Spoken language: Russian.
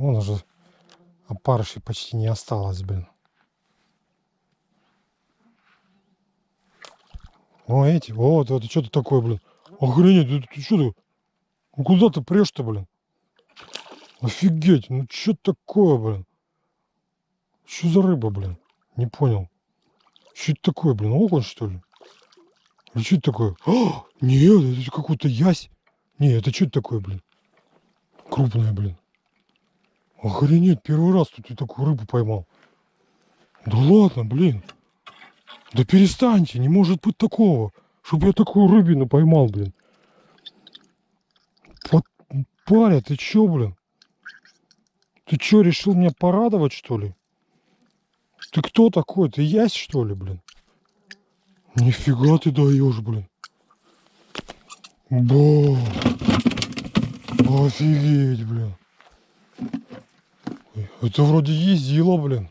Вон уже опарышей почти не осталось, блин. О, эти, вот, это что ты такое, блин? Охренеть, ты, ты что ты? Ну куда ты прешь-то, блин? Офигеть, ну что такое, блин? Что за рыба, блин? Не понял. Что это такое, блин? Окунь, что ли? Или что это такое? А, нет, это какой-то ясь. Не, это что это такое, блин? Крупная, блин. Охренеть, первый раз тут я такую рыбу поймал. Да ладно, блин. Да перестаньте, не может быть такого. Чтоб я такую рыбину поймал, блин. Вот, паря, ты чё, блин? Ты чё, решил меня порадовать, что ли? Ты кто такой? Ты ясь, что ли, блин? Нифига ты даешь, блин. Ба. Офигеть, блин. Это вроде ездила, блин.